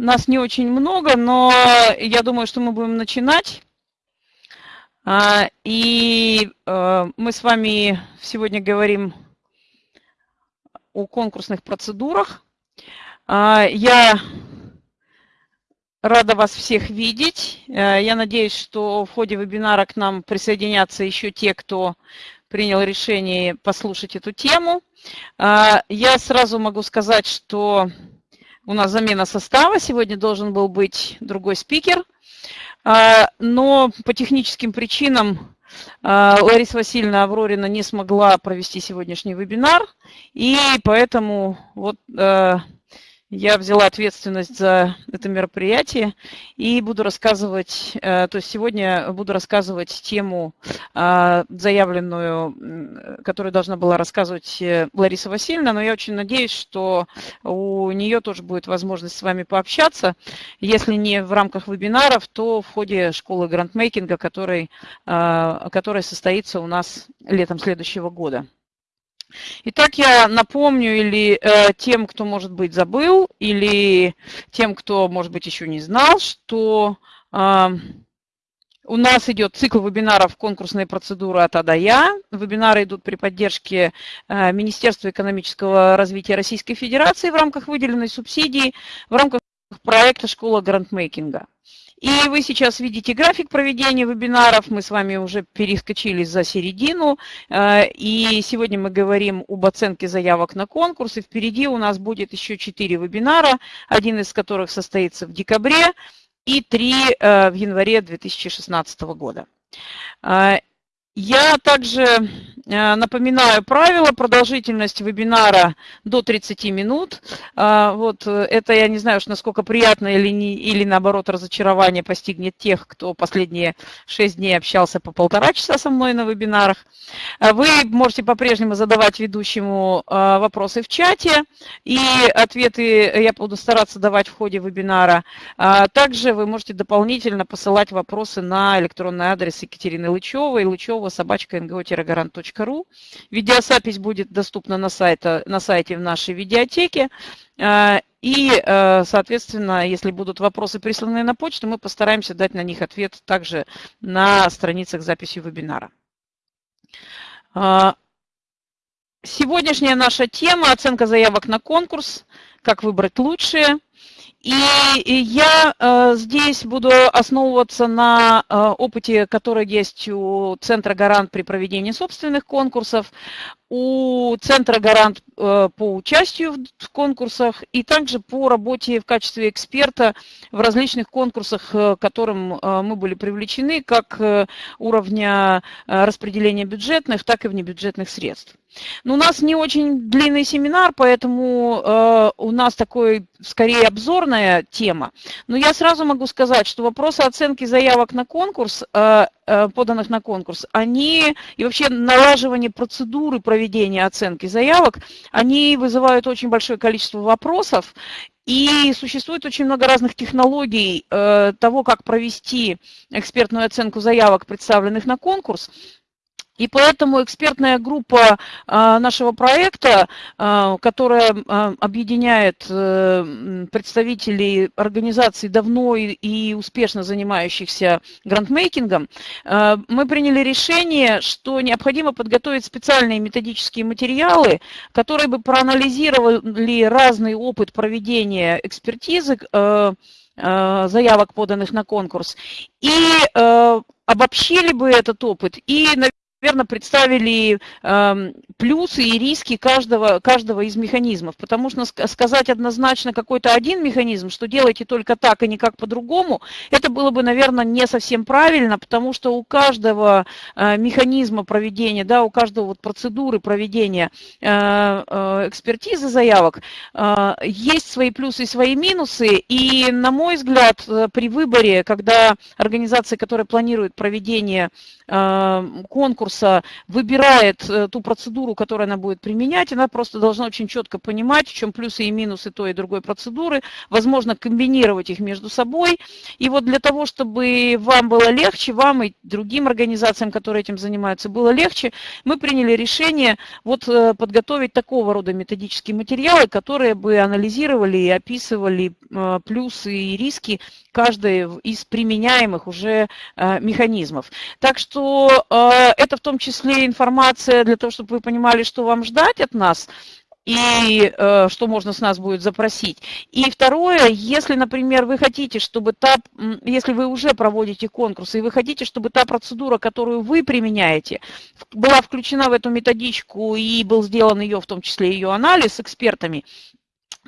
нас не очень много, но я думаю, что мы будем начинать. А, и э, мы с вами сегодня говорим о конкурсных процедурах. А, я рада вас всех видеть. Э, я надеюсь, что в ходе вебинара к нам присоединятся еще те, кто принял решение послушать эту тему. А, я сразу могу сказать, что у нас замена состава. Сегодня должен был быть другой спикер. А, но по техническим причинам а, Лариса Васильевна Аврорина не смогла провести сегодняшний вебинар. И поэтому вот э, я взяла ответственность за это мероприятие и буду рассказывать, э, то есть сегодня буду рассказывать тему а, заявленную, которую должна была рассказывать э, Лариса Васильевна, но я очень надеюсь, что у нее тоже будет возможность с вами пообщаться, если не в рамках вебинаров, то в ходе школы грандмейкинга, который, а, который состоится у нас летом следующего года. Итак, я напомню или э, тем, кто, может быть, забыл, или тем, кто, может быть, еще не знал, что э, у нас идет цикл вебинаров «Конкурсные процедуры от А до Я». Вебинары идут при поддержке э, Министерства экономического развития Российской Федерации в рамках выделенной субсидии, в рамках проекта «Школа грандмейкинга». И вы сейчас видите график проведения вебинаров. Мы с вами уже перескочили за середину. Э, и сегодня мы говорим об оценке заявок на конкурс. И впереди у нас будет еще четыре вебинара, один из которых состоится в декабре и три э, в январе 2016 года. Я также э, напоминаю правила. Продолжительность вебинара до 30 минут. А, вот э, это я не знаю, уж насколько приятно или, не, или наоборот разочарование постигнет тех, кто последние 6 дней общался по полтора часа со мной на вебинарах. А вы можете по-прежнему задавать ведущему а, вопросы в чате, и ответы я буду стараться давать в ходе вебинара. Также вы можете дополнительно посылать вопросы на электронный адрес Екатерины Лычевой, Лычевой Ngo-гарант.ру. Видеозапись будет доступна на, сайте, на сайте в нашей видеотеке. А, и, э, соответственно, если будут вопросы присланы на почту, мы постараемся дать на них ответ также на страницах записи вебинара. А, сегодняшняя наша тема – оценка заявок на конкурс, как выбрать лучшие – и я э, здесь буду основываться на э, опыте, который есть у Центра «Гарант» при проведении собственных конкурсов, у Центра «Гарант» э, по участию в конкурсах и также по работе в качестве эксперта в различных конкурсах, к которым мы были привлечены, как уровня распределения бюджетных, так и внебюджетных средств. Но у нас не очень длинный семинар, поэтому э, у нас такой скорее обзорная тема. Но я сразу могу сказать, что вопросы оценки заявок на конкурс, э, э, поданных на конкурс, они и вообще налаживание процедуры проведения оценки заявок, они вызывают очень большое количество вопросов. И существует очень много разных технологий э, того, как провести экспертную оценку заявок, представленных на конкурс. И поэтому экспертная группа а, нашего проекта, а, которая а, объединяет э, представителей организаций давно и успешно занимающихся грантмейкингом, мы приняли решение, что необходимо подготовить специальные методические материалы, которые бы проанализировали разный опыт проведения экспертизы э, э, заявок, поданных на конкурс, и обобщили бы этот опыт и, верно представили э, плюсы и риски каждого, каждого из механизмов, потому что сказать однозначно какой-то один механизм, что делайте только так и никак по-другому, это было бы, наверное, не совсем правильно, потому что у каждого э, механизма проведения, да, у каждого вот процедуры проведения э, э, экспертизы заявок есть свои плюсы и свои минусы, и, на мой взгляд, при выборе, когда организации, которые планируют проведение конкурса, конкурса выбирает э, ту процедуру, которую она будет применять, она просто должна очень четко понимать, в чем плюсы и минусы той и другой процедуры, возможно, комбинировать их между собой. И вот для того, чтобы вам было легче, вам и другим организациям, которые этим занимаются, было легче, мы приняли решение вот э, подготовить такого рода методические материалы, которые бы анализировали и описывали э, плюсы и риски каждой из применяемых уже механизмов. Так что это в том числе информация для того, чтобы вы понимали, что вам ждать от нас и э, что можно с нас будет запросить. И второе, если, например, вы хотите, чтобы та, если вы уже проводите конкурсы, и вы хотите, чтобы та процедура, которую вы применяете, была включена в эту методичку и был сделан ее, в том числе ее анализ экспертами,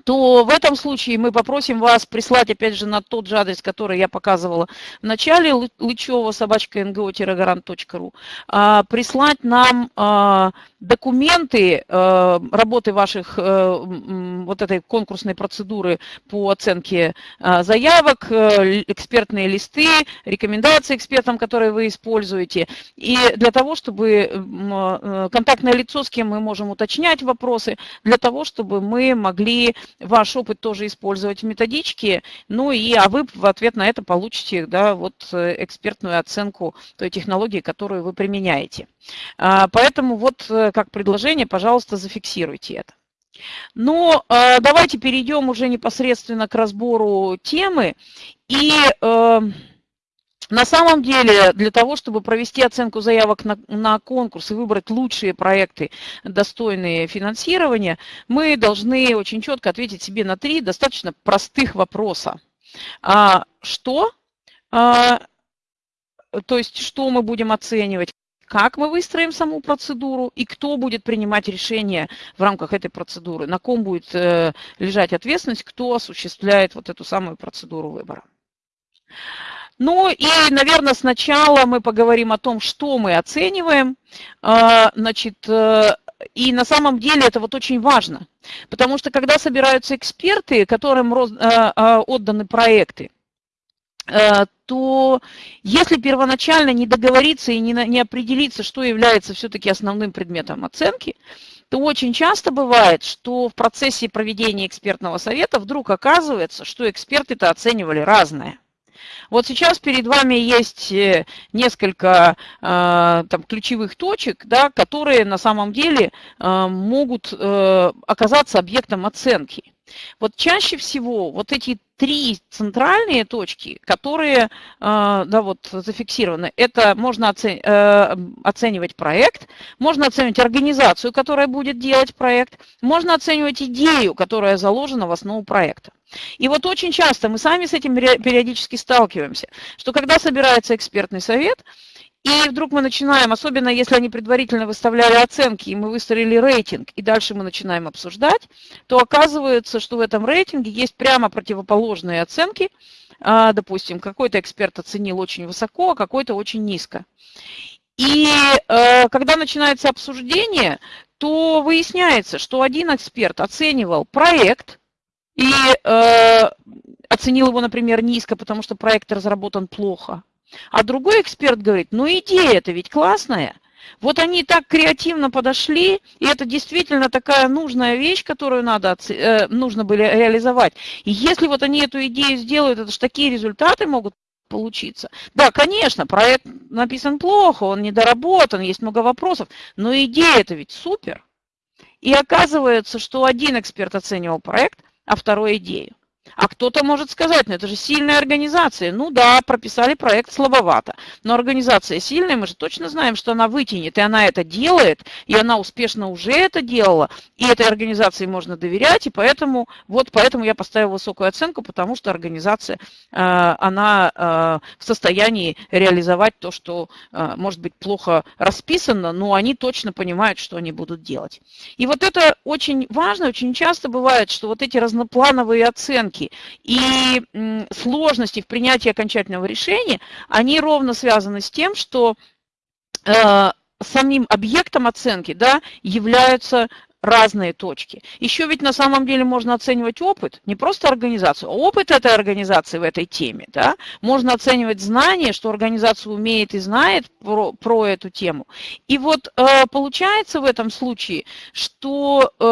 то в этом случае мы попросим вас прислать, опять же, на тот же адрес, который я показывала в начале, лычева собачка ngo-гарант.ру, а, прислать нам а, документы а, работы ваших вот этой конкурсной процедуры по оценке заявок, э, экспертные листы, рекомендации экспертам, которые вы используете. И для того, чтобы э, контактное лицо, с кем мы можем уточнять вопросы, для того, чтобы мы могли ваш опыт тоже использовать в методичке, ну и, а вы в ответ на это получите, да, вот э, экспертную оценку той технологии, которую вы применяете. А, поэтому вот э, как предложение, пожалуйста, зафиксируйте это. Но э, давайте перейдем уже непосредственно к разбору темы. И на самом деле, для того, чтобы провести оценку заявок на, на конкурс и выбрать лучшие проекты, достойные финансирования, мы должны очень четко ответить себе на три достаточно простых вопроса. А, что? А, то есть, что мы будем оценивать? Как мы выстроим саму процедуру и кто будет принимать решение в рамках этой процедуры, на ком будет э, лежать ответственность, кто осуществляет вот эту самую процедуру выбора. Ну и, наверное, сначала мы поговорим о том, что мы оцениваем. А, значит, э, и на самом деле это вот очень важно, потому что когда собираются эксперты, которым э, э, отданы проекты, то если первоначально не договориться и не, не определиться, что является все-таки основным предметом оценки, то очень часто бывает, что в процессе проведения экспертного совета вдруг оказывается, что эксперты-то оценивали разное. Вот сейчас перед вами есть э, несколько э, там, ключевых точек, да, которые на самом деле э, могут оказаться объектом оценки. Вот чаще всего вот эти три центральные точки, которые да, вот, зафиксированы. Это можно оценивать проект, можно оценивать организацию, которая будет делать проект, можно оценивать идею, которая заложена в основу проекта. И вот очень часто мы сами с этим периодически сталкиваемся, что когда собирается экспертный совет, и вдруг мы начинаем, особенно если они предварительно выставляли оценки, и мы выстроили рейтинг, и дальше мы начинаем обсуждать, то оказывается, что в этом рейтинге есть прямо противоположные оценки. А, допустим, какой-то эксперт оценил очень высоко, а какой-то очень низко. И э, когда начинается обсуждение, то выясняется, что один эксперт оценивал проект – и э, оценил его, например, низко, потому что проект разработан плохо. А другой эксперт говорит, ну идея-то ведь классная. Вот они так креативно подошли, и это действительно такая нужная вещь, которую надо, э, нужно было реализовать. И если вот они эту идею сделают, это же такие результаты могут получиться. Да, конечно, проект написан плохо, он недоработан, есть много вопросов, но идея это ведь супер. И оказывается, что один эксперт оценивал проект, а второй идею. А кто-то может сказать, ну это же сильная организация. Ну да, прописали проект слабовато. Но организация сильная, мы же точно знаем, что она вытянет. И она это делает, и она успешно уже это делала. И этой организации можно доверять. И поэтому, вот поэтому я поставила высокую оценку, потому что организация, э, она э, в состоянии реализовать то, что э, может быть плохо расписано, но они точно понимают, что они будут делать. И вот это очень важно, очень часто бывает, что вот эти разноплановые оценки, риски и сложности в принятии окончательного решения, они ровно связаны с тем, что э, самим объектом оценки да, являются разные точки. Еще ведь на самом деле можно оценивать опыт, не просто организацию, а опыт этой организации в этой теме. Да? Можно оценивать знания, что организация умеет и знает про, про эту тему. И вот э, получается в этом случае, что э,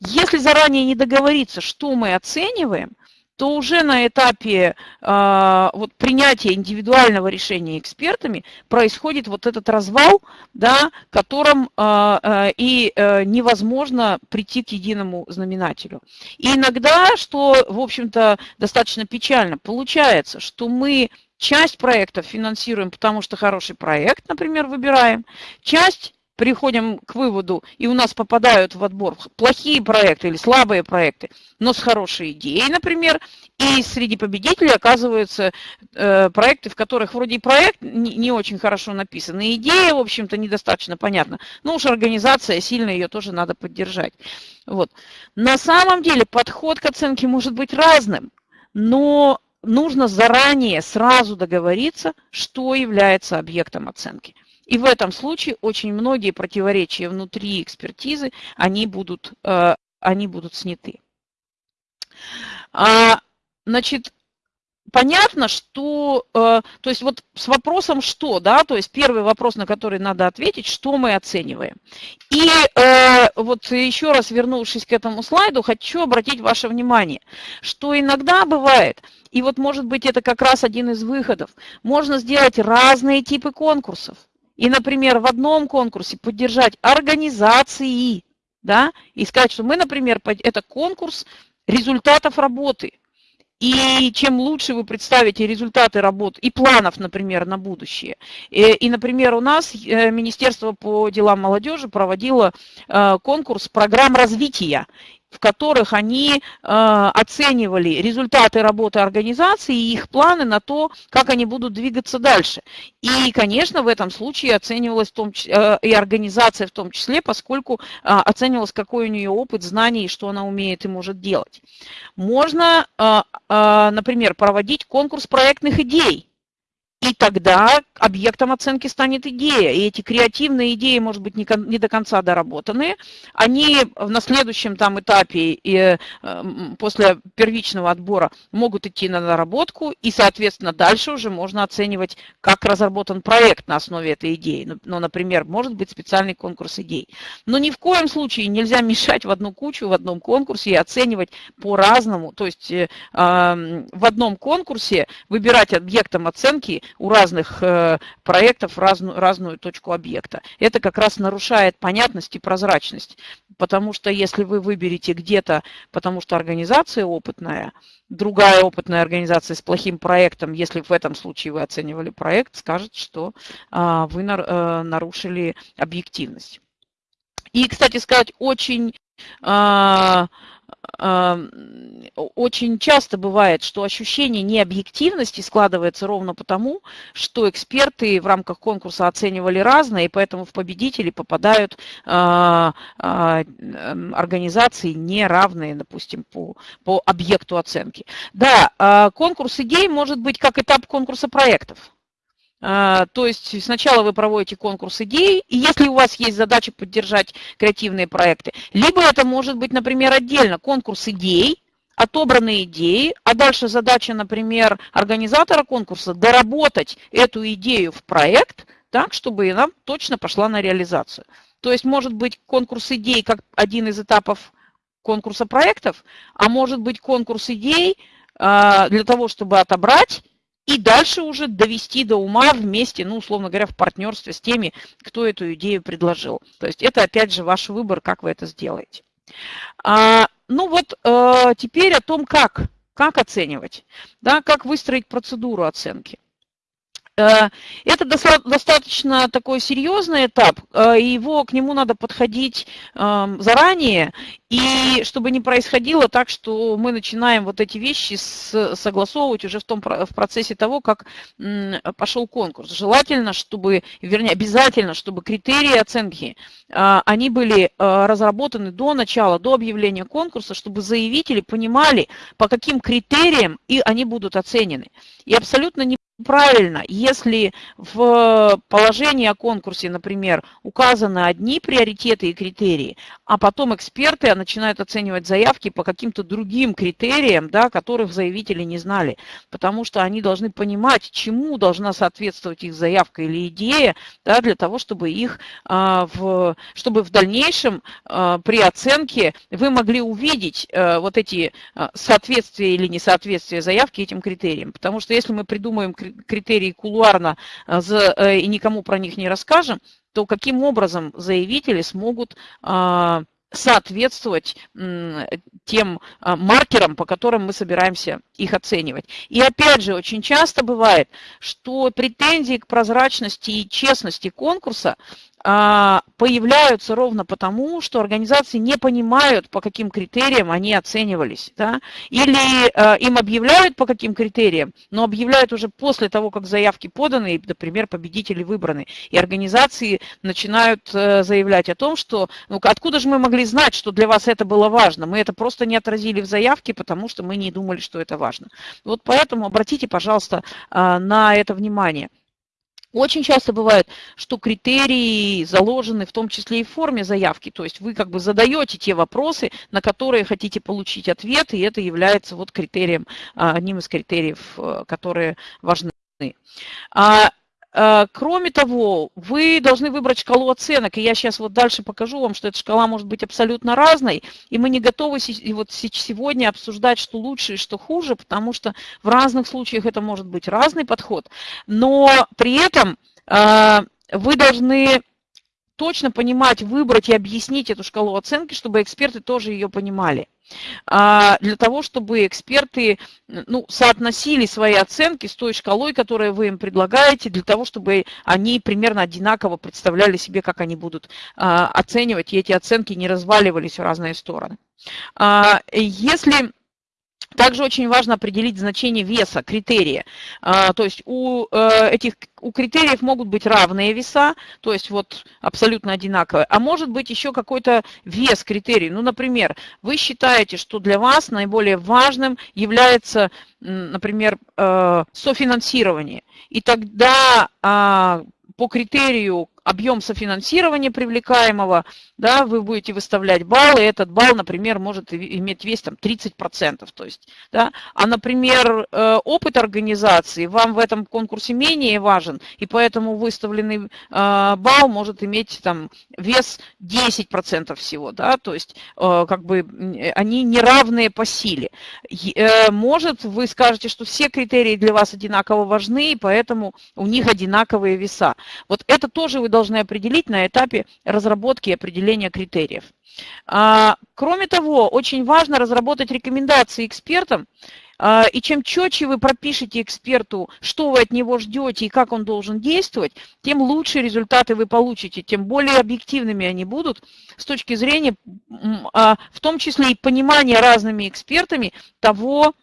если заранее не договориться, что мы оцениваем, то уже на этапе э, вот, принятия индивидуального решения экспертами происходит вот этот развал, да, которым э, э, и э, невозможно прийти к единому знаменателю. И иногда, что, в общем-то, достаточно печально, получается, что мы часть проектов финансируем, потому что хороший проект, например, выбираем, часть приходим к выводу, и у нас попадают в отбор плохие проекты или слабые проекты, но с хорошей идеей, например, и среди победителей оказываются э, проекты, в которых вроде проект не, не очень хорошо написан, и идея, в общем-то, недостаточно понятна, но уж организация, сильно ее тоже надо поддержать. Вот. На самом деле подход к оценке может быть разным, но нужно заранее сразу договориться, что является объектом оценки. И в этом случае очень многие противоречия внутри экспертизы, они будут, э, они будут сняты. А, значит, понятно, что, э, то есть вот с вопросом «что», да, то есть первый вопрос, на который надо ответить, что мы оцениваем. И э, вот еще раз вернувшись к этому слайду, хочу обратить ваше внимание, что иногда бывает, и вот может быть это как раз один из выходов, можно сделать разные типы конкурсов. И, например, в одном конкурсе поддержать организации, да, и сказать, что мы, например, это конкурс результатов работы. И чем лучше вы представите результаты работ и планов, например, на будущее. И, и например, у нас э, Министерство по делам молодежи проводило э, конкурс программ развития в которых они э, оценивали результаты работы организации и их планы на то, как они будут двигаться дальше. И, конечно, в этом случае оценивалась в том, э, и организация в том числе, поскольку э, оценивалось, какой у нее опыт, знаний, и что она умеет и может делать. Можно, например, проводить конкурс проектных идей и тогда объектом оценки станет идея. И эти креативные идеи, может быть, не, не до конца доработанные, они на следующем там этапе и э, после первичного отбора могут идти на наработку, и, соответственно, дальше уже можно оценивать, как разработан проект на основе этой идеи. Ну, ну например, может быть специальный конкурс идей. Но ни в коем случае нельзя мешать в одну кучу в одном конкурсе и оценивать по-разному. То есть э, в одном конкурсе выбирать объектом оценки у разных э, проектов разную, разную точку объекта. Это как раз нарушает понятность и прозрачность, потому что если вы выберете где-то, потому что организация опытная, другая опытная организация с плохим проектом, если в этом случае вы оценивали проект, скажет, что а, вы э, нарушили объективность. И, кстати сказать, очень а, очень часто бывает, что ощущение необъективности складывается ровно потому, что эксперты в рамках конкурса оценивали разное, и поэтому в победители попадают а, а, организации неравные, допустим, по, по объекту оценки. Да, а, конкурс идей может быть как этап конкурса проектов. А, то есть сначала вы проводите конкурс идей, и если у вас есть задача поддержать креативные проекты, либо это может быть, например, отдельно конкурс идей, отобранные идеи, а дальше задача, например, организатора конкурса доработать эту идею в проект так, чтобы она точно пошла на реализацию. То есть может быть конкурс идей как один из этапов конкурса проектов, а может быть конкурс идей а, для того, чтобы отобрать и дальше уже довести до ума вместе, ну, условно говоря, в партнерстве с теми, кто эту идею предложил. То есть это, опять же, ваш выбор, как вы это сделаете. А, ну вот а, теперь о том, как, как оценивать, да, как выстроить процедуру оценки. Э, это достаточно такой серьезный этап, э, его к нему надо подходить эм, заранее, и чтобы не происходило так, что мы начинаем вот эти вещи согласовывать уже в, том, в процессе того, как пошел конкурс. Желательно, чтобы, вернее, обязательно, чтобы критерии оценки, э, они были разработаны до начала, до объявления конкурса, чтобы заявители понимали, по каким критериям и они будут оценены. И абсолютно не правильно, если в положении о конкурсе, например, указаны одни приоритеты и критерии, а потом эксперты начинают оценивать заявки по каким-то другим критериям, да, которых заявители не знали, потому что они должны понимать, чему должна соответствовать их заявка или идея, да, для того, чтобы их, а, в, чтобы в дальнейшем а, при оценке вы могли увидеть а, вот эти соответствия или несоответствия заявки этим критериям. Потому что если мы придумаем критерии кулуарно э, э, и никому про них не расскажем, то каким образом заявители смогут а, соответствовать тем а, маркерам, по которым мы собираемся их оценивать. И опять же, очень часто бывает, что претензии к прозрачности и честности конкурса появляются ровно потому, что организации не понимают, по каким критериям они оценивались. Да? Или э, им объявляют по каким критериям, но объявляют уже после того, как заявки поданы, и, например, победители выбраны. И организации начинают э, заявлять о том, что ну, откуда же мы могли знать, что для вас это было важно? Мы это просто не отразили в заявке, потому что мы не думали, что это важно. Вот поэтому обратите, пожалуйста, э, на это внимание. Очень часто бывает, что критерии заложены в том числе и в форме заявки, то есть вы как бы задаете те вопросы, на которые хотите получить ответ, и это является вот критерием, а, одним из критериев, э, которые важны. Э, кроме того, вы должны выбрать шкалу оценок, и я сейчас вот дальше покажу вам, что эта шкала может быть абсолютно разной, и мы не готовы вот сегодня обсуждать, что лучше и что хуже, потому что в разных случаях это может быть разный подход, но при этом э, вы должны точно понимать, выбрать и объяснить эту шкалу оценки, чтобы эксперты тоже ее понимали. А, для того, чтобы эксперты ну, соотносили свои оценки с той шкалой, которую вы им предлагаете, для того, чтобы они примерно одинаково представляли себе, как они будут а, оценивать, и эти оценки не разваливались в разные стороны. А, если также очень важно определить значение веса, критерия. А, то есть у э, этих у критериев могут быть равные веса, то есть вот абсолютно одинаковые, а может быть еще какой-то вес критерий. Ну, например, вы считаете, что для вас наиболее важным является, например, э, софинансирование. И тогда а, по критерию объем софинансирования привлекаемого, да, вы будете выставлять баллы, этот балл, например, может иметь вес там 30%. То есть, да, а, например, э, опыт организации вам в этом конкурсе менее важен, и поэтому выставленный э, балл может иметь там вес 10% всего. Да, то есть э, как бы они неравные по силе. Может, вы скажете, что все критерии для вас одинаково важны, и поэтому у них одинаковые веса. Вот это тоже вы должны определить на этапе разработки и определения критериев. А, кроме того, очень важно разработать рекомендации экспертам, а, и чем четче вы пропишете эксперту, что вы от него ждете и как он должен действовать, тем лучше результаты вы получите, тем более объективными они будут с точки зрения, а, в том числе и понимания разными экспертами того,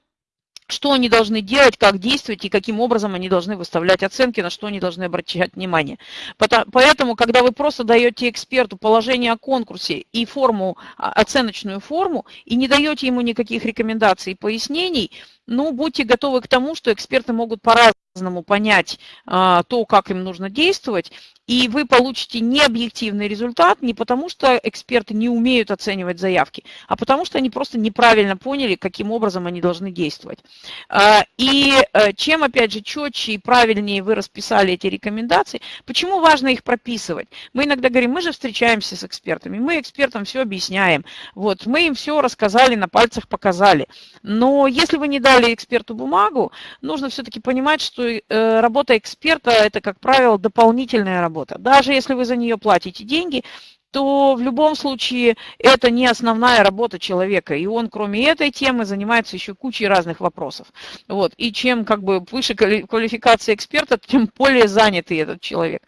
что они должны делать, как действовать и каким образом они должны выставлять оценки, на что они должны обращать внимание. Поэтому, когда вы просто даете эксперту положение о конкурсе и форму, а, оценочную форму, и не даете ему никаких рекомендаций и пояснений, ну, будьте готовы к тому, что эксперты могут по-разному понять а, то, как им нужно действовать, и вы получите необъективный результат не потому, что эксперты не умеют оценивать заявки, а потому что они просто неправильно поняли, каким образом они должны действовать. А, и э, чем, опять же, четче и правильнее вы расписали эти рекомендации, почему важно их прописывать? Мы иногда говорим, мы же встречаемся с экспертами, мы экспертам все объясняем, вот, мы им все рассказали, на пальцах показали. Но если вы не дали эксперту бумагу, нужно все-таки понимать, что э, работа эксперта – это, как правило, дополнительная работа работа. Даже если вы за нее платите деньги, то в любом случае это не основная работа человека. И он, кроме этой темы, занимается еще кучей разных вопросов. Вот. И чем как бы выше квалификация эксперта, тем более занятый этот человек.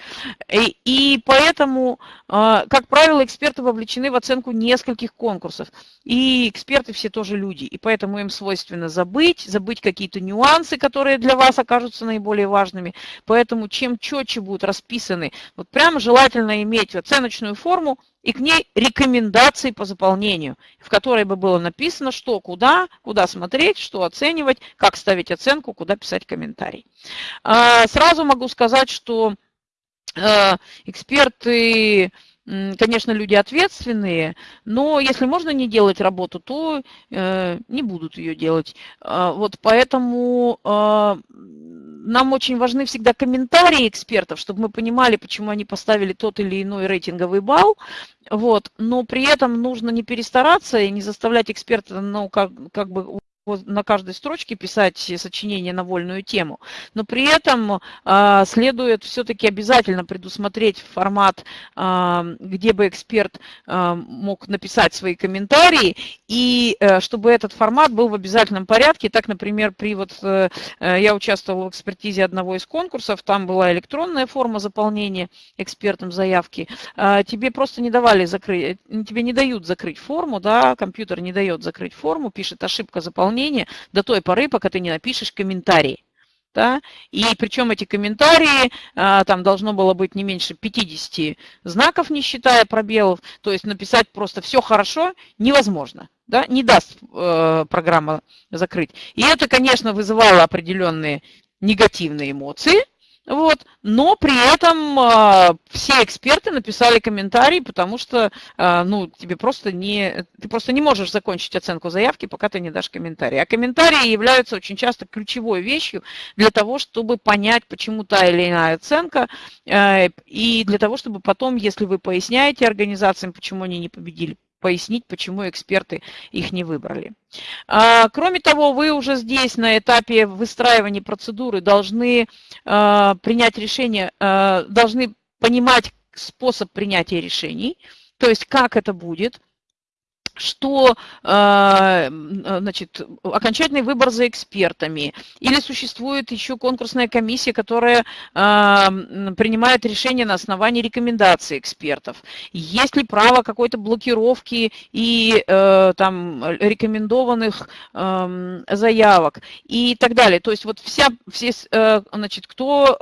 И, и поэтому, а, как правило, эксперты вовлечены в оценку нескольких конкурсов. И эксперты все тоже люди. И поэтому им свойственно забыть, забыть какие-то нюансы, которые для вас окажутся наиболее важными. Поэтому чем четче будут расписаны, вот прямо желательно иметь оценочную форму, и к ней рекомендации по заполнению, в которой бы было написано, что, куда, куда смотреть, что оценивать, как ставить оценку, куда писать комментарий. А, сразу могу сказать, что э, эксперты конечно, люди ответственные, но если можно не делать работу, то э, не будут ее делать. Э, вот поэтому э, нам очень важны всегда комментарии экспертов, чтобы мы понимали, почему они поставили тот или иной рейтинговый балл. Вот, но при этом нужно не перестараться и не заставлять эксперта, ну, как, как бы на каждой строчке писать сочинение на вольную тему, но при этом э, следует все-таки обязательно предусмотреть формат, э, где бы эксперт э, мог написать свои комментарии, и э, чтобы этот формат был в обязательном порядке. Так, например, при вот э, я участвовала в экспертизе одного из конкурсов, там была электронная форма заполнения экспертом заявки. Э, тебе просто не давали закрыть, тебе не дают закрыть форму, да, компьютер не дает закрыть форму, пишет ошибка заполнения заполнения до той поры, пока ты не напишешь комментарии. Да? И причем эти комментарии, а, там должно было быть не меньше 50 знаков, не считая пробелов, то есть написать просто все хорошо невозможно, да? не даст э, программа закрыть. И это, конечно, вызывало определенные негативные эмоции, вот. Но при этом э, все эксперты написали комментарий, потому что э, ну, тебе просто не, ты просто не можешь закончить оценку заявки, пока ты не дашь комментарий. А комментарии являются очень часто ключевой вещью для того, чтобы понять, почему та или иная оценка, э, и для того, чтобы потом, если вы поясняете организациям, почему они не победили, пояснить, почему эксперты их не выбрали. А, кроме того, вы уже здесь на этапе выстраивания процедуры должны а, принять решение, а, должны понимать способ принятия решений, то есть как это будет, что э, значит, окончательный выбор за экспертами, или существует еще конкурсная комиссия, которая э, принимает решение на основании рекомендаций экспертов. Есть ли право какой-то блокировки и э, там рекомендованных эм, заявок и так далее. То есть вот вся, все, значит, кто,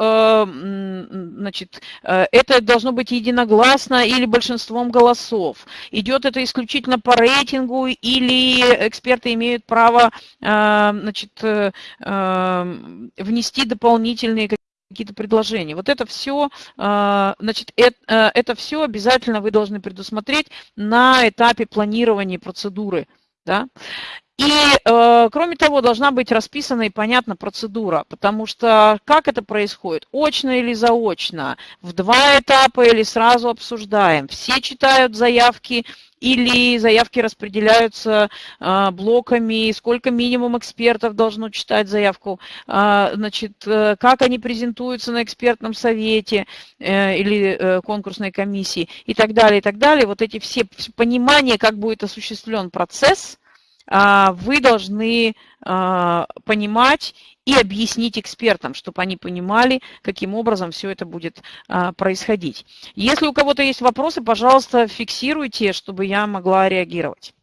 значит, это должно быть единогласно или большинством голосов. Идет это исключительно по рейтингу или эксперты имеют право э, значит, э, э, внести дополнительные какие-то предложения. Вот это все, значит, это, это все обязательно вы должны предусмотреть на этапе планирования процедуры. Да? И, э, кроме того, должна быть расписана и понятна процедура, потому что как это происходит, очно или заочно, в два этапа или сразу обсуждаем. Все читают заявки или заявки распределяются э, блоками, сколько минимум экспертов должно читать заявку, э, значит, как они презентуются на экспертном совете или конкурсной комиссии? И так далее, и так далее. Вот эти все понимания, как будет осуществлен процесс – вы должны а, понимать и объяснить экспертам, чтобы они понимали, каким образом все это будет а, происходить. Если у кого-то есть вопросы, пожалуйста, фиксируйте, чтобы я могла реагировать.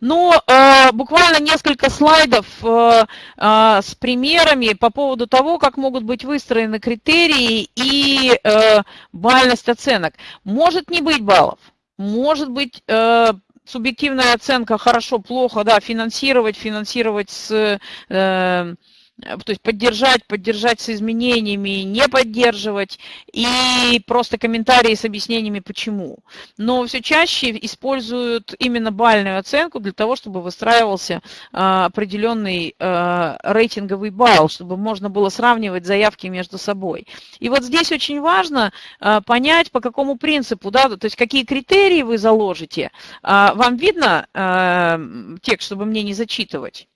Ну, э, буквально несколько слайдов э, э, с примерами по поводу того, как могут быть выстроены критерии и э, бальность оценок. Может не быть баллов, может быть э, субъективная оценка хорошо, плохо, да, финансировать, финансировать с э, то есть поддержать, поддержать с изменениями, не поддерживать, и просто комментарии с объяснениями почему. Но все чаще используют именно бальную оценку для того, чтобы выстраивался а, определенный а, рейтинговый балл, чтобы можно было сравнивать заявки между собой. И вот здесь очень важно а, понять, по какому принципу, да, то есть какие критерии вы заложите. Вам видно текст, чтобы мне не зачитывать?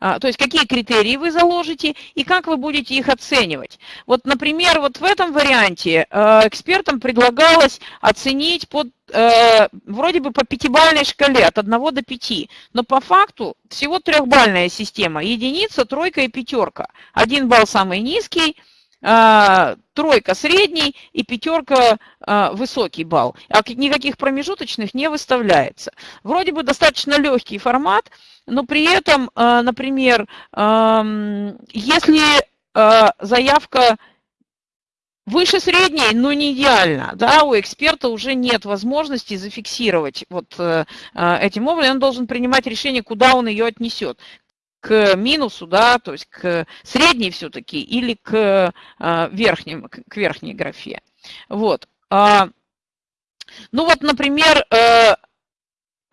А, то есть какие критерии вы заложите и как вы будете их оценивать. Вот, например, вот в этом варианте э, экспертам предлагалось оценить под, э, вроде бы по пятибалльной шкале от 1 до 5, но по факту всего трехбальная система, единица, тройка и пятерка. Один балл самый низкий, тройка средний и пятерка высокий балл. А никаких промежуточных не выставляется. Вроде бы достаточно легкий формат, но при этом, э, например, если заявка выше средней, но не идеально. Да, у эксперта уже нет возможности зафиксировать вот э, этим образом. Он должен принимать решение, куда он ее отнесет к минусу, да, то есть к средней все-таки или к, э, верхним, к верхней графе. Вот. А, ну вот, например,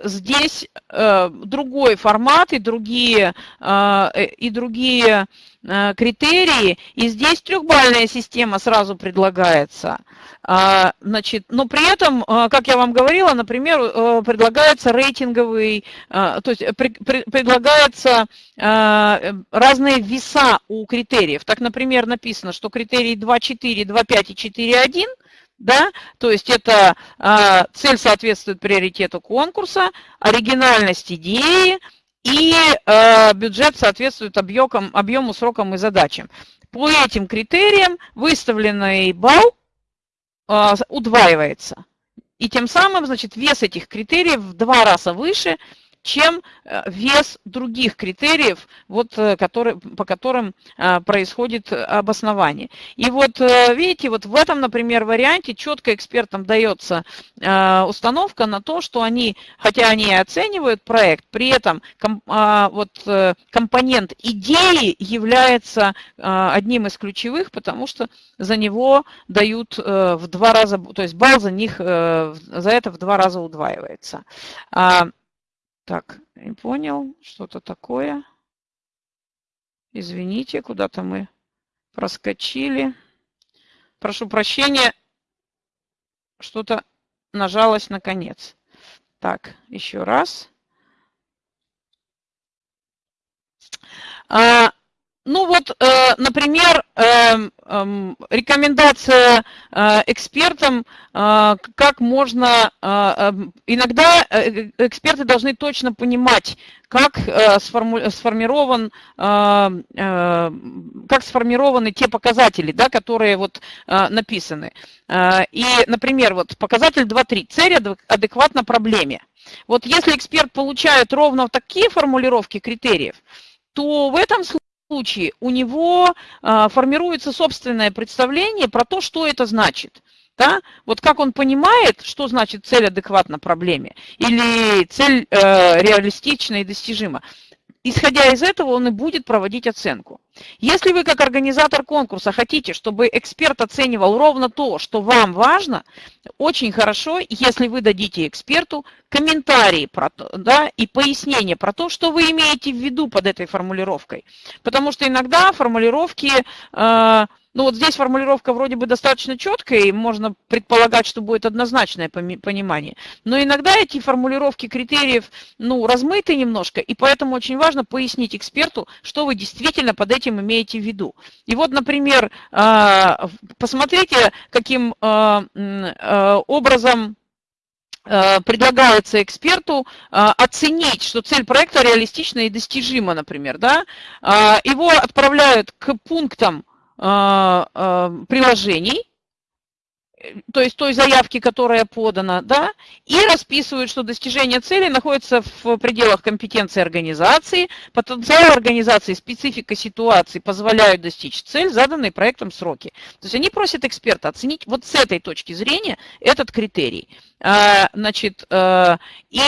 здесь э, другой формат и другие, э, э, и другие э, критерии. И здесь трехбальная система сразу предлагается. А, значит, но при этом, э, как я вам говорила, например, э, предлагается рейтинговый, то есть предлагается разные веса у критериев. Так, например, написано, что критерий 2.4, 2.5 и 4.1 – да, то есть это а, цель соответствует приоритету конкурса, оригинальность идеи и а, бюджет соответствует объемам, объему, срокам и задачам. По этим критериям выставленный балл а, удваивается. И тем самым, значит, вес этих критериев в два раза выше, чем э, вес других критериев, вот, э, которые, по которым э, происходит обоснование. И вот видите, вот в этом, например, варианте четко экспертам дается установка на то, что они, хотя они оценивают проект, при этом вот, компонент идеи является одним из ключевых, потому что за него дают в два раза, то есть балл за них за это в два раза удваивается. Так, не понял, что-то такое. Извините, куда-то мы проскочили. Прошу прощения, что-то нажалось наконец. Так, еще раз. А, ну вот, э, например, рекомендация э, экспертам, э, как можно, эм, иногда эксперты должны точно понимать, как сформирован, как сформированы те показатели, да, которые вот написаны. И, например, вот показатель 2.3, цель адекватна проблеме. Вот если эксперт получает ровно такие формулировки критериев, то в этом случае случае у него а, формируется собственное представление про то, что это значит. Да? Вот как он понимает, что значит цель адекватна проблеме или цель э, реалистична и достижима. Исходя из этого, он и будет проводить оценку. Если вы как организатор конкурса хотите, чтобы эксперт оценивал ровно то, что вам важно, очень хорошо, если вы дадите эксперту комментарии про да, и пояснение про то, что вы имеете в виду под этой формулировкой. Потому что иногда формулировки... Э, ну вот здесь формулировка вроде бы достаточно четкая, и можно предполагать, что будет однозначное понимание. Но иногда эти формулировки критериев ну, размыты немножко, и поэтому очень важно пояснить эксперту, что вы действительно под этим имеете в виду. И вот, например, а, посмотрите, каким а, а, образом предлагается эксперту оценить, что цель проекта реалистична и достижима, например. Да? Его отправляют к пунктам приложений, то есть той заявки, которая подана, да, и расписывают, что достижение цели находится в пределах компетенции организации, потенциал организации, специфика ситуации позволяют достичь цель, заданной проектом сроки. То есть они просят эксперта оценить вот с этой точки зрения этот критерий. А, значит, э, и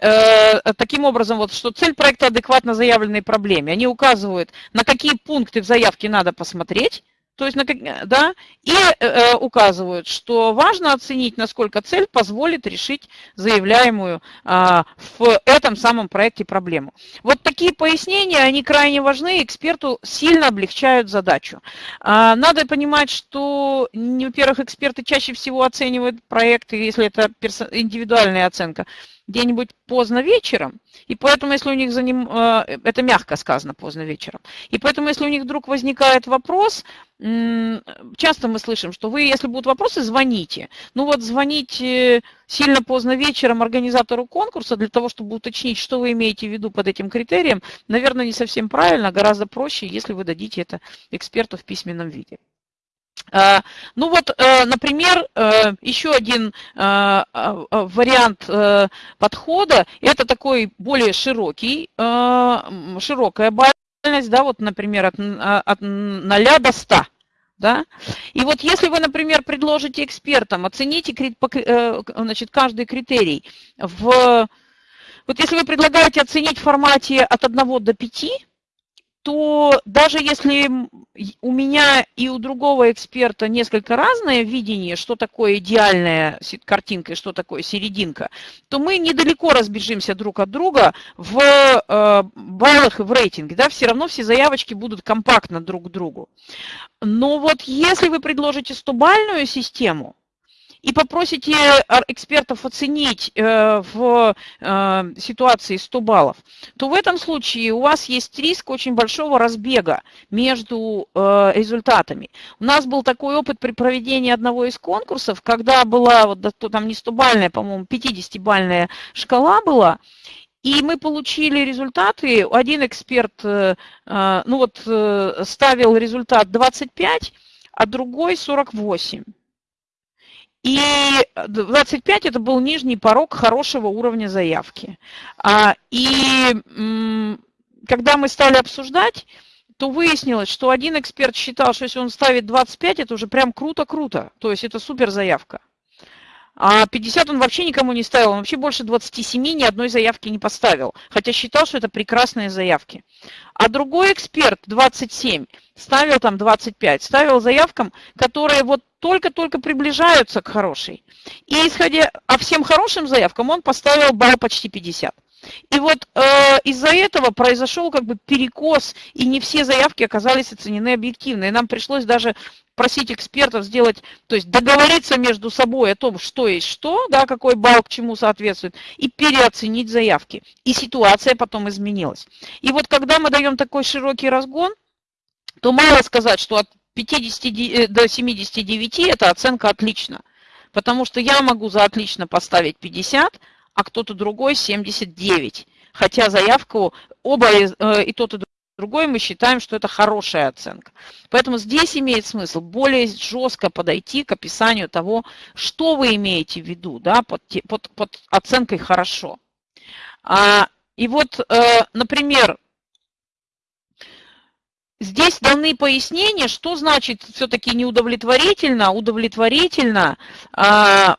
э, таким образом, вот, что цель проекта адекватно заявленной проблеме. Они указывают, на какие пункты в заявке надо посмотреть, то есть, да, и э, э, указывают, что важно оценить, насколько цель позволит решить заявляемую э, в этом самом проекте проблему. Вот такие пояснения, они крайне важны, эксперту сильно облегчают задачу. Э, надо понимать, что, во-первых, эксперты чаще всего оценивают проекты, если это индивидуальная оценка, где-нибудь поздно вечером, и поэтому, если у них за ним, э, это мягко сказано, поздно вечером, и поэтому, если у них вдруг возникает вопрос, часто мы слышим, что вы, если будут вопросы, звоните. Ну вот звонить сильно поздно вечером организатору конкурса для того, чтобы уточнить, что вы имеете в виду под этим критерием, наверное, не совсем правильно, гораздо проще, если вы дадите это эксперту в письменном виде. А, ну вот, э, например, э, еще один э, вариант подхода, это такой более широкий, широкая бальность, да, вот, например, от, от 0 до 100. Да? И вот если вы, например, предложите экспертам, оцените э, значит, каждый критерий в... Вот если вы предлагаете оценить в формате от 1 до 5, то даже если у меня и у другого эксперта несколько разное видение, что такое идеальная картинка и что такое серединка, то мы недалеко разбежимся друг от друга в э, баллах и в рейтинге. Да? Все равно все заявочки будут компактно друг к другу. Но вот если вы предложите 100-бальную систему, и попросите экспертов оценить э, в э, ситуации 100 баллов, то в этом случае у вас есть риск очень большого разбега между э, результатами. У нас был такой опыт при проведении одного из конкурсов, когда была, вот там не 100-бальная, по-моему, 50-бальная шкала была, и мы получили результаты. Один эксперт ну вот, ставил результат 25, а другой 48. И 25 это был нижний порог хорошего уровня заявки. А, и когда мы стали обсуждать, то выяснилось, что один эксперт считал, что если он ставит 25, это уже прям круто-круто. То есть это супер заявка. А 50 он вообще никому не ставил, он вообще больше 27 ни одной заявки не поставил, хотя считал, что это прекрасные заявки. А другой эксперт, 27, ставил там 25, ставил заявкам, которые вот только-только приближаются к хорошей. И исходя, а всем хорошим заявкам он поставил балл почти 50. И вот э, из-за этого произошел как бы перекос, и не все заявки оказались оценены объективно. И нам пришлось даже просить экспертов сделать, то есть договориться между собой о том, что есть что, да, какой балл к чему соответствует, и переоценить заявки. И ситуация потом изменилась. И вот когда мы даем такой широкий разгон, то мало сказать, что от 50 э, до 79 это оценка отлично. Потому что я могу за отлично поставить 50, а кто-то другой 79. Хотя заявку оба э, и тот, и другой мы считаем, что это хорошая оценка. Поэтому здесь имеет смысл более жестко подойти к описанию того, что вы имеете в виду да, под, под, под оценкой «хорошо». А, и вот, э, например, Здесь даны пояснения, что значит все-таки неудовлетворительно, удовлетворительно, а,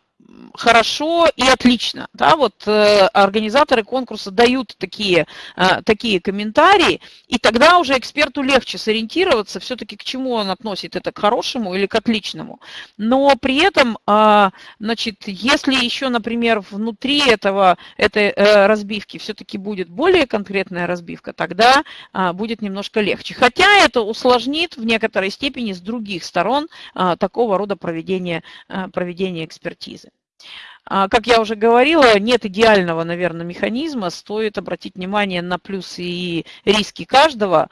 хорошо и отлично. Да, вот э, организаторы конкурса дают такие, э, такие комментарии, и тогда уже эксперту легче сориентироваться все-таки, к чему он относит это, к хорошему или к отличному. Но при этом, э, значит, если еще, например, внутри этого, этой э, разбивки все-таки будет более конкретная разбивка, тогда э, будет немножко легче. Хотя это усложнит в некоторой степени с других сторон э, такого рода проведения, проведения экспертизы. А, как я уже говорила, нет идеального, наверное, механизма. Стоит обратить внимание на плюсы и риски каждого.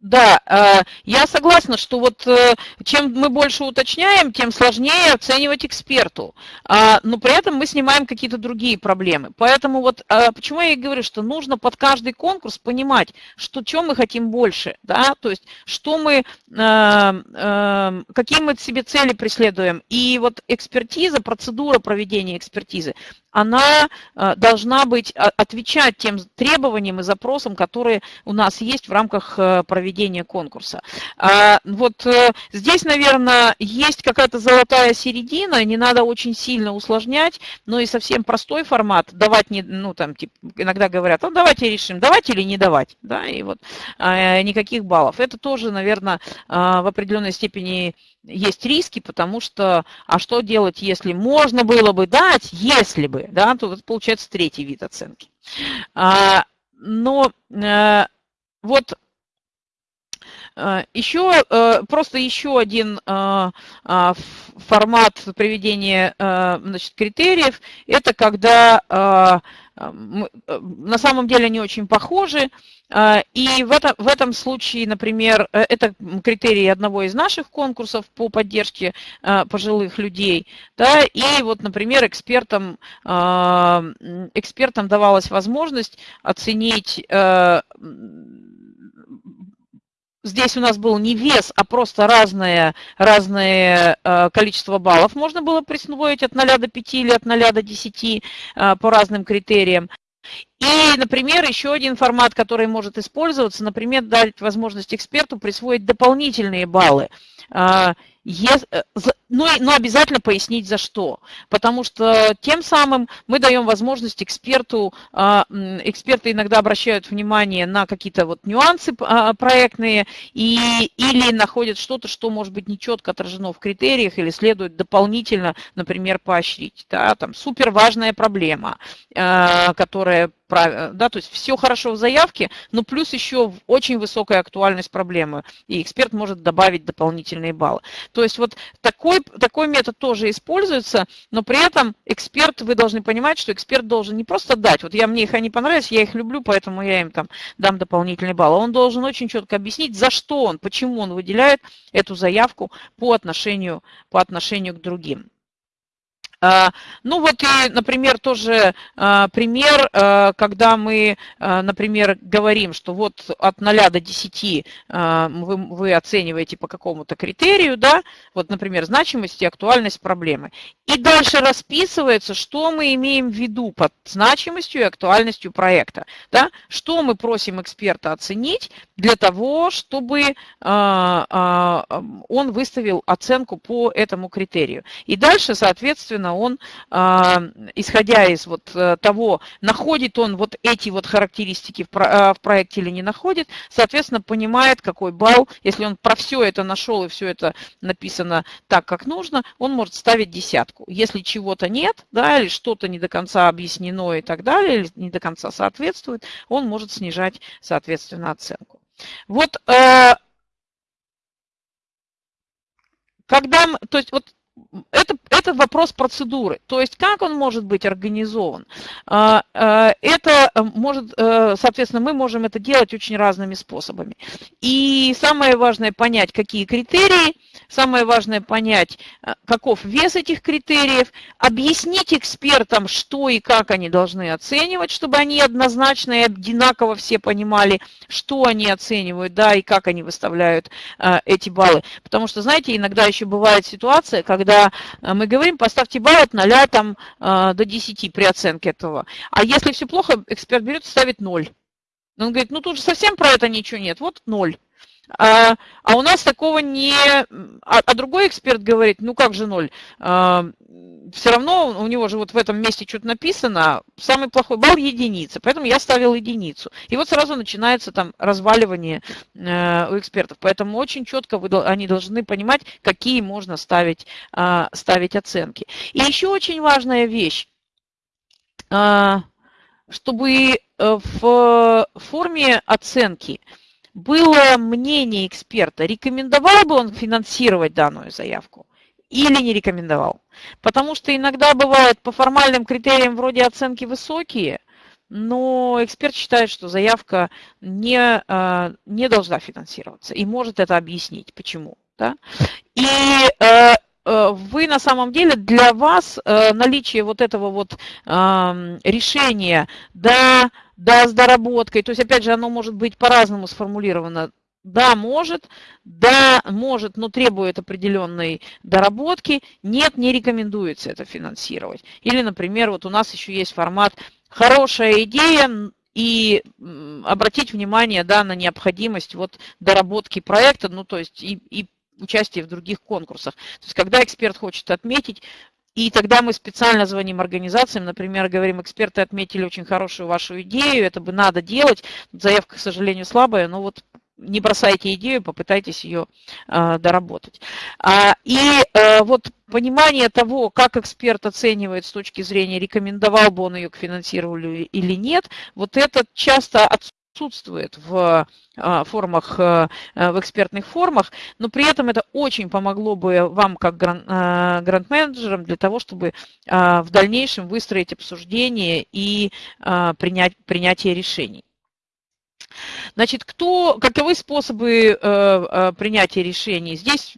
Да, э, я согласна, что вот э, чем мы больше уточняем, тем сложнее оценивать эксперту. А, но при этом мы снимаем какие-то другие проблемы. Поэтому вот э, почему я и говорю, что нужно под каждый конкурс понимать, что чем мы хотим больше, да, то есть что мы, какие мы себе цели преследуем. И вот экспертиза, процедура проведения экспертизы, она э, должна быть, а, отвечать тем требованиям и запросам, которые у нас есть в рамках э, проведения конкурса. А, вот э, здесь, наверное, есть какая-то золотая середина, не надо очень сильно усложнять, но и совсем простой формат, давать, не, ну, там, типа, иногда говорят, ну, давайте решим, давать или не давать, да, и вот никаких баллов. Это тоже, наверное, в определенной степени есть риски, потому что, а что делать, если можно было бы дать, если бы, да, то вот получается третий вид оценки. А, но а, вот а, еще, а, просто еще один формат приведения значит, критериев, это когда на самом деле они очень похожи, а, и в, это, в этом случае, например, э, это критерии одного из наших конкурсов по поддержке а, пожилых людей. Да, и вот, например, экспертам, а, экспертам давалась возможность оценить э, Здесь у нас был не вес, а просто разное, разное количество баллов можно было присвоить от 0 до 5 или от 0 до 10 по разным критериям. И, например, еще один формат, который может использоваться, например, дать возможность эксперту присвоить дополнительные баллы. А, Э, но, но обязательно пояснить за что. Потому что тем самым мы даем возможность эксперту, а, эксперты иногда обращают внимание на какие-то вот нюансы а, проектные и, или находят что-то, что может быть нечетко отражено в критериях или следует дополнительно, например, поощрить. Да, там супер важная проблема, которая да, то есть все хорошо в заявке, но плюс еще очень высокая актуальность проблемы, и эксперт может добавить дополнительные баллы. То есть вот такой, такой метод тоже используется, но при этом эксперт, вы должны понимать, что эксперт должен не просто дать, вот я, мне их они понравились, я их люблю, поэтому я им там дам дополнительные баллы. Он должен очень четко объяснить, за что он, почему он выделяет эту заявку по отношению, по отношению к другим. А, ну вот и, например, тоже а, пример, а, когда мы, например, говорим, что вот от 0 до 10 вы, вы оцениваете по какому-то критерию, да, вот, например, значимость и актуальность проблемы. И дальше расписывается, что мы имеем в виду под значимостью и актуальностью проекта, да, что мы просим эксперта оценить для того, чтобы он выставил оценку по этому критерию. И дальше, соответственно, соответственно, он, а, исходя из вот э, того, находит он вот эти вот характеристики в проекте или не находит, соответственно, понимает, какой балл, если он про все это нашел и все это написано так, как нужно, он может ставить десятку. Если чего-то нет, да, или что-то не до конца объяснено и так далее, или не до конца соответствует, он может снижать, соответственно, оценку. Вот э, когда, то есть вот это, это вопрос процедуры, то есть как он может быть организован. А, а, это может, э, соответственно, мы можем это делать очень разными способами. И самое важное понять, какие критерии, самое важное понять, э, каков вес этих критериев, объяснить экспертам, что и как они должны оценивать, чтобы они однозначно и одинаково все понимали, что они оценивают, да, и как они выставляют э, эти баллы. Потому что, знаете, иногда еще бывает ситуация, когда э, мы говорим, поставьте балл от 0 там, до 10 при оценке этого. А если все плохо, эксперт берет и ставит 0. Он говорит, ну тут же совсем про это ничего нет, вот 0. А, а у нас такого не... А, а другой эксперт говорит, ну как же ноль? А, все равно у него же вот в этом месте что-то написано, самый плохой балл единица, поэтому я ставил единицу. И вот сразу начинается там разваливание э, у экспертов. Поэтому очень четко вы, они должны понимать, какие можно ставить, э, ставить оценки. И еще очень важная вещь, э, чтобы в форме оценки – было мнение эксперта, рекомендовал бы он финансировать данную заявку или не рекомендовал. Потому что иногда бывает по формальным критериям вроде оценки высокие, но эксперт считает, что заявка не, а, не должна финансироваться и может это объяснить, почему. Да? И э, вы на самом деле, для вас э, наличие вот этого вот решения, да, да, с доработкой. То есть, опять же, оно может быть по-разному сформулировано. Да, может, да, может, но требует определенной доработки. Нет, не рекомендуется это финансировать. Или, например, вот у нас еще есть формат «хорошая идея», и обратить внимание да, на необходимость вот доработки проекта, ну то есть и, и участие в других конкурсах. То есть когда эксперт хочет отметить и тогда мы специально звоним организациям, например, говорим, эксперты отметили очень хорошую вашу идею, это бы надо делать. Заявка, к сожалению, слабая, но вот не бросайте идею, попытайтесь ее э, доработать. А, и э, вот понимание того, как эксперт оценивает с точки зрения, рекомендовал бы он ее к финансированию или нет, вот это часто отсутствует отсутствует в а, формах, э, в экспертных формах, но при этом это очень помогло бы вам как э, грант-менеджерам для того, чтобы а, в дальнейшем выстроить обсуждение и а, принять, принятие решений. Значит, кто, каковы способы принятия решений? Здесь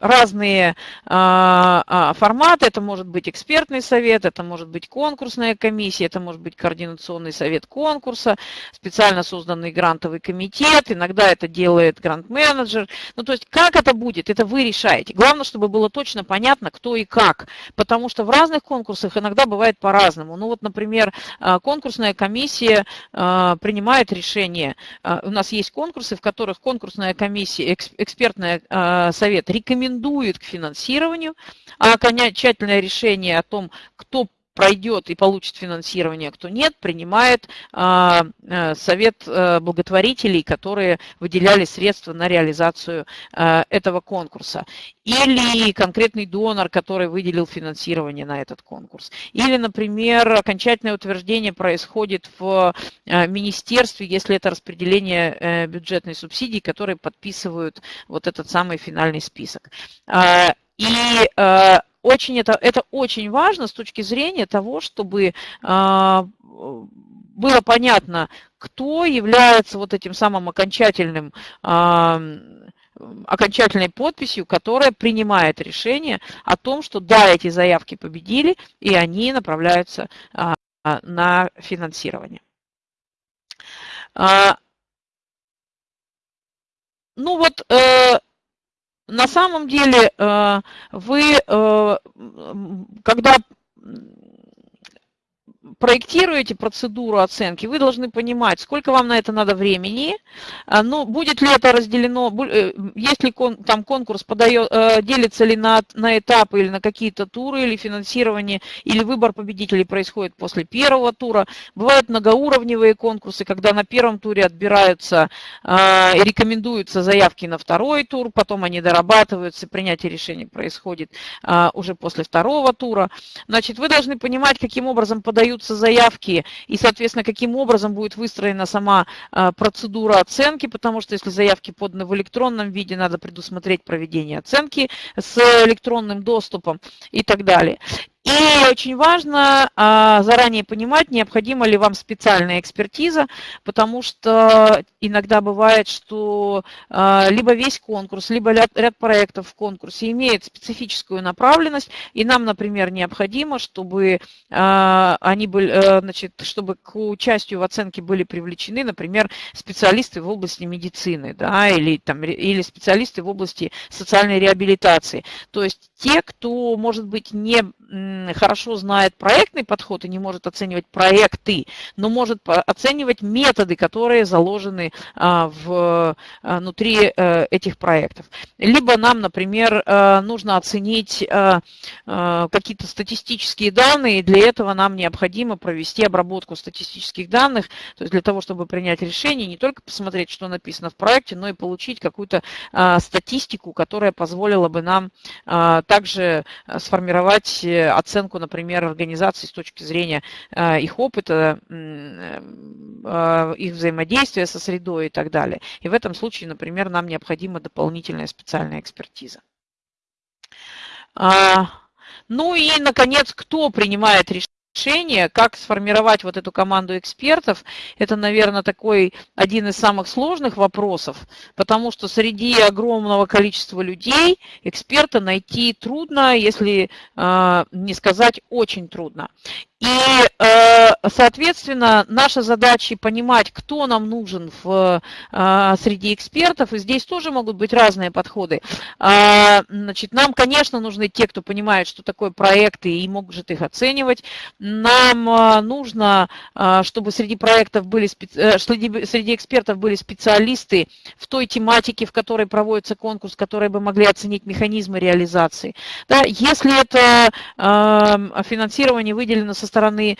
разные форматы. Это может быть экспертный совет, это может быть конкурсная комиссия, это может быть координационный совет конкурса, специально созданный грантовый комитет, иногда это делает грант-менеджер. Ну, то есть, как это будет, это вы решаете. Главное, чтобы было точно понятно, кто и как, потому что в разных конкурсах иногда бывает по-разному. Ну, вот, например, а, конкурсная комиссия а, принимает решение. А, у нас есть конкурсы, в которых конкурсная комиссия, экспертный совет рекомендует к финансированию, а окончательное решение о том, кто пройдет и получит финансирование, кто нет, принимает а, э, совет э, благотворителей, которые выделяли средства на реализацию э, этого конкурса. Или конкретный донор, который выделил финансирование на этот конкурс. Или, например, окончательное утверждение происходит в министерстве, если это распределение бюджетной субсидии, которые подписывают вот этот самый финальный список. А, и очень это, это очень важно с точки зрения того, чтобы а, было понятно, кто является вот этим самым окончательным а, окончательной подписью, которая принимает решение о том, что да, эти заявки победили, и они направляются а, на финансирование. Ну вот, э, на самом деле э, вы, э, когда проектируете процедуру оценки, вы должны понимать, сколько вам на это надо времени, а, ну, будет ли это разделено, э, если там конкурс подает, э, делится ли на, на этапы или на какие-то туры, или финансирование, или выбор победителей происходит после первого тура. Бывают многоуровневые конкурсы, когда на первом туре отбираются а, и рекомендуются заявки на второй тур, потом они дорабатываются, принятие решений происходит а, уже после второго тура. Значит, вы должны понимать, каким образом подаются подаются заявки и, соответственно, каким образом будет выстроена сама а, процедура оценки, потому что если заявки поданы в электронном виде, надо предусмотреть проведение оценки с электронным доступом и так далее. И очень важно а, заранее понимать, необходима ли вам специальная экспертиза, потому что иногда бывает, что а, либо весь конкурс, либо ряд, проектов в конкурсе имеет специфическую направленность, и нам, например, необходимо, чтобы а, они были, э, значит, чтобы к участию в оценке были привлечены, например, специалисты в области медицины, да, или, там, или специалисты в области социальной реабилитации. То есть те, кто, может быть, не хорошо знает проектный подход и не может оценивать проекты, но может оценивать методы, которые заложены а, а, внутри э, этих проектов. Либо нам, например, э, нужно оценить э, какие-то статистические данные, и для этого нам необходимо провести обработку статистических данных, то есть для того, чтобы принять решение, не только посмотреть, что написано в проекте, но и получить какую-то статистику, которая позволила бы нам также сформировать оценку, например, организации с точки зрения э, их опыта, э, их взаимодействия со средой и так далее. И в этом случае, например, нам необходима дополнительная специальная экспертиза. А, ну и, наконец, кто принимает решение? Решение, как сформировать вот эту команду экспертов, это, наверное, такой один из самых сложных вопросов, потому что среди огромного количества людей эксперта найти трудно, если э, не сказать очень трудно. И, э, соответственно, наша задача понимать, кто нам нужен в, э, среди экспертов, и здесь тоже могут быть разные подходы. А, значит, нам, конечно, нужны те, кто понимает, что такое проекты и может их оценивать. Нам э, нужно, чтобы среди проектов были, среди, среди экспертов были специалисты в той тематике, в которой проводится конкурс, которые бы могли оценить механизмы реализации. Да, если это финансирование выделено со стороны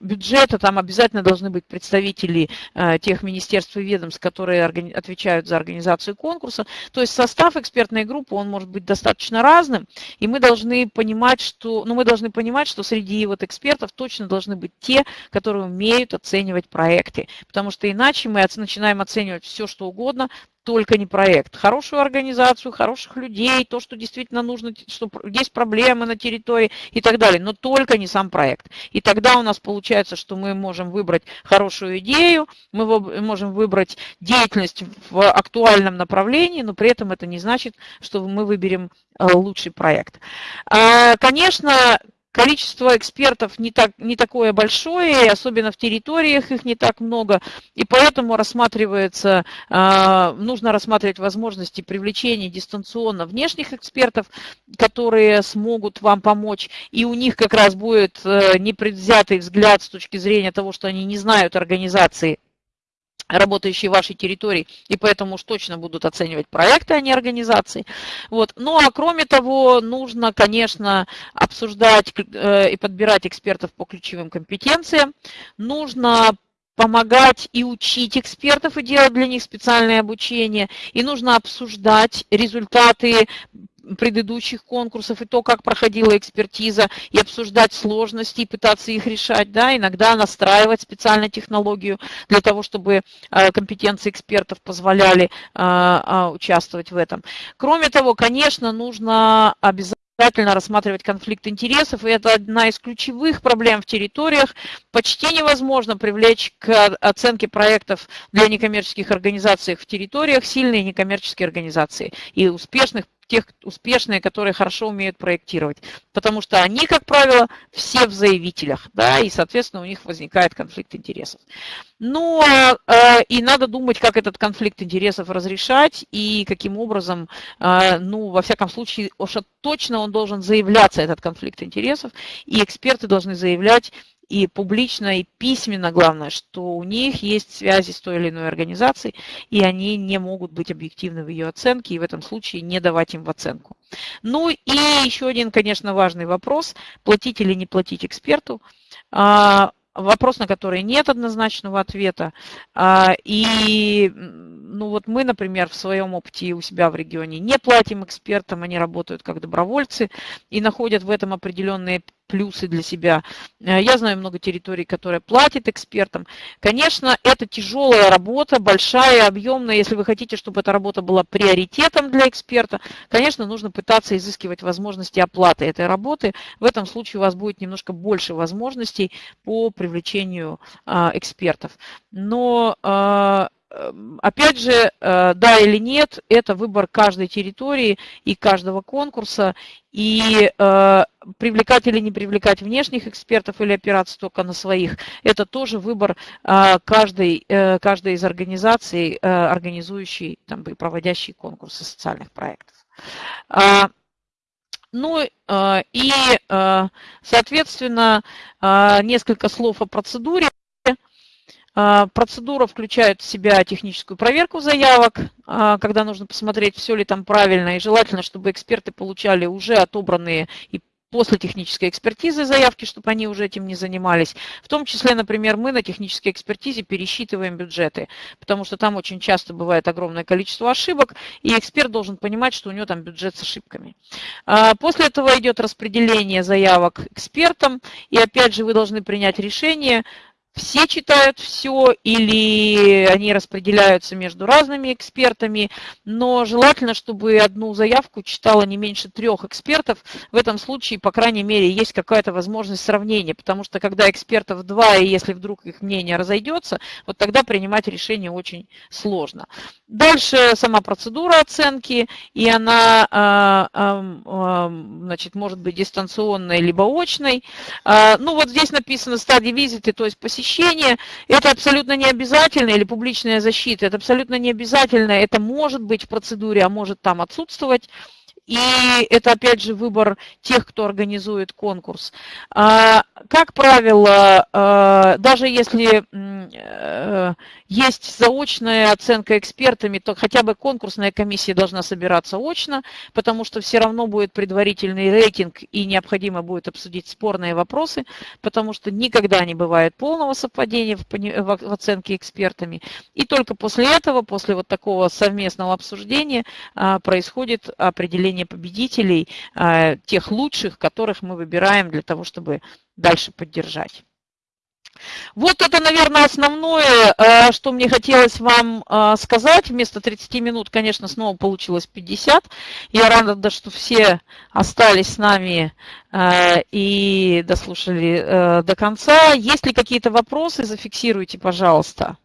бюджета, там обязательно должны быть представители а, тех министерств и ведомств, которые отвечают за организацию конкурса. То есть состав экспертной группы, он может быть достаточно разным, и мы должны понимать, что, ну, мы должны понимать, что среди среди вот экспертов точно должны быть те, которые умеют оценивать проекты, потому что иначе мы начинаем оценивать все, что угодно, только не проект. Хорошую организацию, хороших людей, то, что действительно нужно, что есть проблемы на территории и так далее, но только не сам проект. И тогда у нас получается, что мы можем выбрать хорошую идею, мы можем выбрать деятельность в актуальном направлении, но при этом это не значит, что мы выберем э, лучший проект. А, конечно, Количество экспертов не, так, не такое большое, особенно в территориях их не так много, и поэтому рассматривается, а, нужно рассматривать возможности привлечения дистанционно внешних экспертов, которые смогут вам помочь, и у них как раз будет э, непредвзятый взгляд с точки зрения того, что они не знают организации работающие в вашей территории, и поэтому уж точно будут оценивать проекты, а не организации. Вот. Ну а кроме того, нужно, конечно, обсуждать э, и подбирать экспертов по ключевым компетенциям. Нужно помогать и учить экспертов и делать для них специальное обучение. И нужно обсуждать результаты предыдущих конкурсов и то, как проходила экспертиза, и обсуждать сложности, и пытаться их решать, да, иногда настраивать специально технологию для того, чтобы э, компетенции экспертов позволяли э, э, участвовать в этом. Кроме того, конечно, нужно обязательно обязательно рассматривать конфликт интересов, и это одна из ключевых проблем в территориях. Почти невозможно привлечь к оценке проектов для некоммерческих организаций в территориях сильные некоммерческие организации и успешных тех успешные, которые хорошо умеют проектировать. Потому что они, как правило, все в заявителях, да, и, соответственно, у них возникает конфликт интересов. Ну, э, и надо думать, как этот конфликт интересов разрешать и каким образом, э, ну, во всяком случае, уж точно он должен заявляться, этот конфликт интересов, и эксперты должны заявлять и публично, и письменно, главное, что у них есть связи с той или иной организацией, и они не могут быть объективны в ее оценке, и в этом случае не давать им в оценку. Ну и еще один, конечно, важный вопрос, платить или не платить эксперту. А, вопрос, на который нет однозначного ответа. А, и ну вот мы, например, в своем опыте у себя в регионе не платим экспертам, они работают как добровольцы и находят в этом определенные плюсы для себя. Э, я знаю много территорий, которые платят экспертам. Конечно, это тяжелая работа, большая, объемная. Если вы хотите, чтобы эта работа была приоритетом для эксперта, конечно, нужно пытаться изыскивать возможности оплаты этой работы. В этом случае у вас будет немножко больше возможностей по привлечению а, экспертов. Но а, опять же, э, да или нет, это выбор каждой территории и каждого конкурса. И э, привлекать или не привлекать внешних экспертов или опираться только на своих, это тоже выбор э, каждой, каждой из организаций, организующей там, и проводящей конкурсы социальных проектов. А, ну и, соответственно, несколько слов о процедуре. А, процедура включает в себя техническую проверку заявок, а, когда нужно посмотреть, все ли там правильно, и желательно, чтобы эксперты получали уже отобранные и после технической экспертизы заявки, чтобы они уже этим не занимались. В том числе, например, мы на технической экспертизе пересчитываем бюджеты, потому что там очень часто бывает огромное количество ошибок, и эксперт должен понимать, что у него там бюджет с ошибками. А, после этого идет распределение заявок экспертам, и опять же вы должны принять решение, все читают все или они распределяются между разными экспертами, но желательно, чтобы одну заявку читало не меньше трех экспертов. В этом случае, по крайней мере, есть какая-то возможность сравнения, потому что когда экспертов два, и если вдруг их мнение разойдется, вот тогда принимать решение очень сложно. Дальше сама процедура оценки, и она а, значит, может быть дистанционной либо очной. А, ну вот здесь написано стадии визиты, то есть посещение посещение, это абсолютно не обязательно, или публичная защита, это абсолютно не обязательно, это может быть в процедуре, а может там отсутствовать. И это, опять же, выбор тех, кто организует конкурс. А, как правило, а, даже если э, есть заочная оценка экспертами, то хотя бы конкурсная комиссия должна собираться очно, потому что все равно будет предварительный рейтинг и необходимо будет обсудить спорные вопросы, потому что никогда не бывает полного совпадения в оценке экспертами. И только после этого, после вот такого совместного обсуждения а, происходит определение выявление победителей, тех лучших, которых мы выбираем для того, чтобы дальше поддержать. Вот это, наверное, основное, э, что мне хотелось вам э, сказать. Вместо 30 минут, конечно, снова получилось 50. Я рада, что все остались с нами э, и дослушали до конца. Есть ли какие-то вопросы, зафиксируйте, пожалуйста.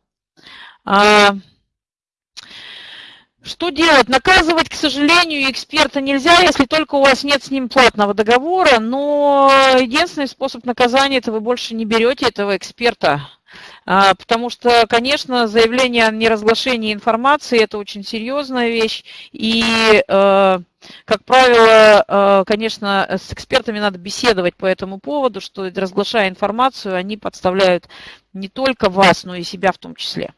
Что делать? Наказывать, к сожалению, эксперта нельзя, если только у вас нет с ним платного договора, но единственный способ наказания – это вы больше не берете этого эксперта. А, потому что, конечно, заявление о неразглашении информации – это очень серьезная вещь. И, э, как правило, э, конечно, с экспертами надо беседовать по этому поводу, что разглашая информацию, они подставляют не только вас, но и себя в том числе.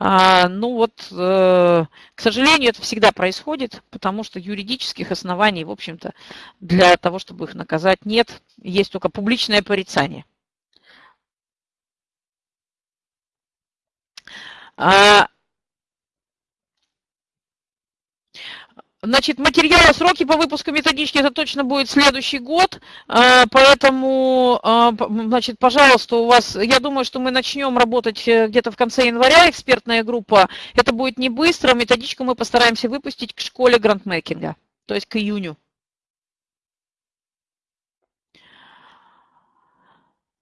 А, ну вот, э, к сожалению, это всегда происходит, потому что юридических оснований, в общем-то, для того, чтобы их наказать, нет. Есть только публичное порицание. Значит, материалы, сроки по выпуску методички, это точно будет следующий год, а, поэтому, а, значит, пожалуйста, у вас, я думаю, что мы начнем работать э, где-то в конце января, экспертная группа, это будет не быстро, методичку мы постараемся выпустить к школе грандмейкинга, то есть к июню.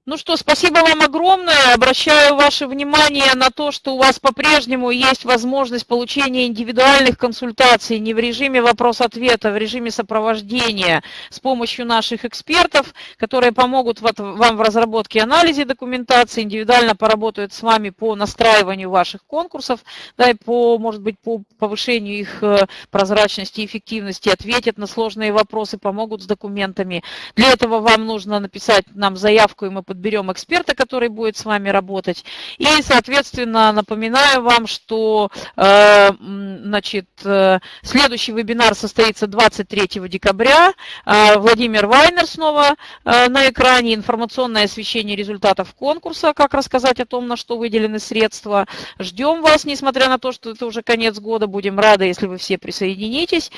Ну что, спасибо вам огромное. Обращаю ваше внимание на то, что у вас по-прежнему есть возможность получения индивидуальных консультаций не в режиме вопрос-ответа, а в режиме сопровождения с помощью наших экспертов, которые помогут вам в разработке и анализе документации, индивидуально поработают с вами по настраиванию ваших конкурсов, да, и по, может быть, по повышению их э, прозрачности и эффективности, ответят на сложные вопросы, помогут с документами. Для этого вам нужно написать нам заявку, и мы подберем эксперта, который будет с вами работать. И, соответственно, напоминаю вам, что э, значит, э, следующий вебинар состоится 23 декабря. Э, Владимир Вайнер снова на экране. Информационное освещение результатов конкурса, как рассказать о том, на что выделены средства. Ждем вас, несмотря на то, что это уже конец года. Будем рады, если вы все присоединитесь.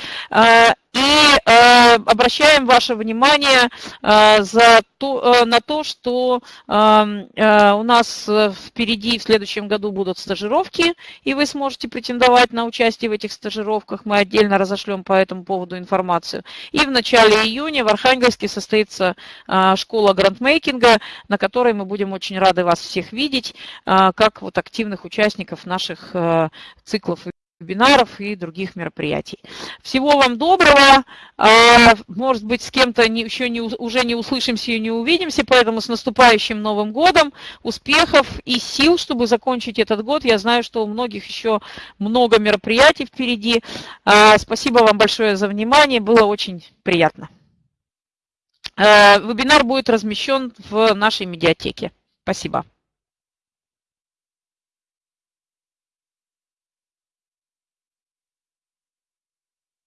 И э, обращаем ваше внимание э, за то, э, на то, что эм, э, у нас впереди в следующем году будут стажировки, и вы сможете претендовать на участие в этих стажировках. Мы отдельно разошлем по этому поводу информацию. И в начале июня в Архангельске состоится э, школа грандмейкинга, на которой мы будем очень рады вас всех видеть, э, как вот активных участников наших э, циклов вебинаров и других мероприятий. Всего вам доброго. А, может быть, с кем-то еще не, уже не услышимся и не увидимся, поэтому с наступающим Новым годом, успехов и сил, чтобы закончить этот год. Я знаю, что у многих еще много мероприятий впереди. А, спасибо вам большое за внимание, было очень приятно. А, вебинар будет размещен в нашей медиатеке. Спасибо.